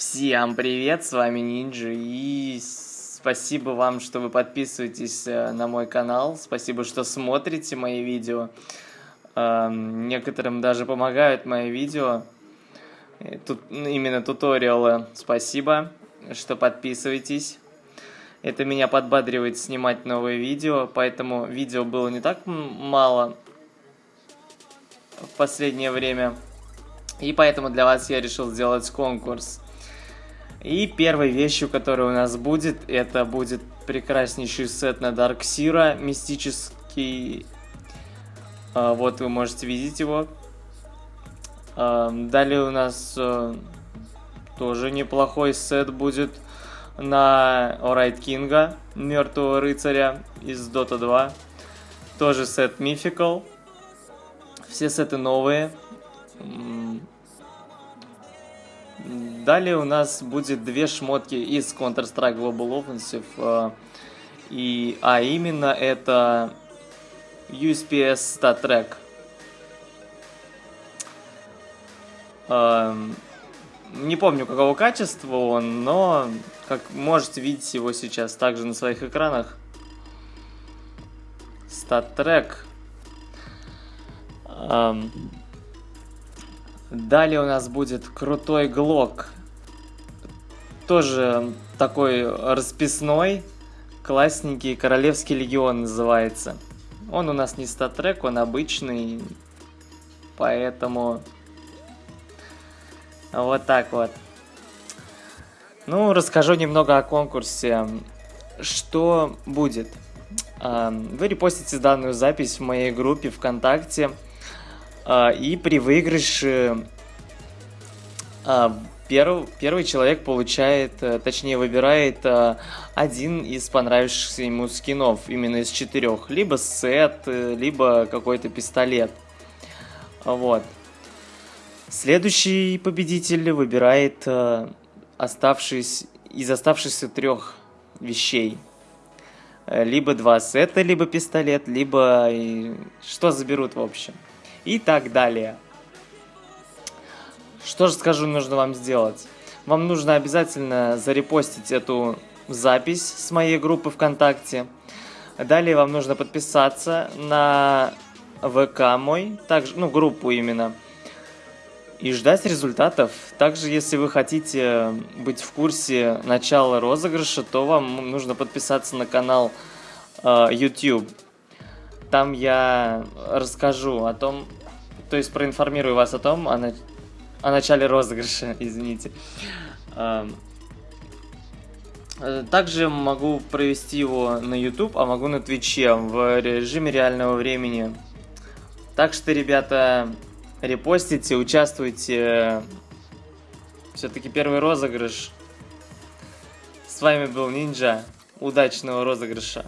Всем привет, с вами Нинджа, и спасибо вам, что вы подписываетесь э, на мой канал, спасибо, что смотрите мои видео. Эм, некоторым даже помогают мои видео, тут именно туториалы, спасибо, что подписываетесь. Это меня подбадривает снимать новые видео, поэтому видео было не так мало в последнее время. И поэтому для вас я решил сделать конкурс. И первой вещью, которая у нас будет, это будет прекраснейший сет на Sira, мистический. А, вот вы можете видеть его. А, далее у нас а, тоже неплохой сет будет на Орайт Кинга, Мертвого Рыцаря из Dota 2. Тоже сет Mythical. Все сеты новые. Далее у нас будет две шмотки из Counter-Strike Global Offensive. Э, и, а именно это USPS Stat Track. Эм, не помню, какого качества он, но, как можете видеть его сейчас также на своих экранах. Stat Track. Эм, Далее у нас будет крутой глок. Тоже такой расписной, классненький, Королевский легион называется. Он у нас не статрек, он обычный, поэтому вот так вот. Ну, расскажу немного о конкурсе. Что будет? Вы репостите данную запись в моей группе ВКонтакте. А, и при выигрыше а, перв, первый человек получает, э, точнее выбирает а, один из понравившихся ему скинов, именно из четырех. Либо сет, э, либо какой-то пистолет. Вот. Следующий победитель выбирает оставшись, из оставшихся трех вещей. Э, либо два сета, либо пистолет, либо... Что заберут в общем и так далее. Что же скажу, нужно вам сделать? Вам нужно обязательно зарепостить эту запись с моей группы ВКонтакте. Далее вам нужно подписаться на ВК мой, также, ну, группу именно, и ждать результатов. Также, если вы хотите быть в курсе начала розыгрыша, то вам нужно подписаться на канал э, YouTube. Там я расскажу о том, то есть проинформирую вас о том, о, на... о начале розыгрыша, извините. Также могу провести его на YouTube, а могу на Твиче в режиме реального времени. Так что, ребята, репостите, участвуйте. Все-таки первый розыгрыш. С вами был Нинджа. Удачного розыгрыша.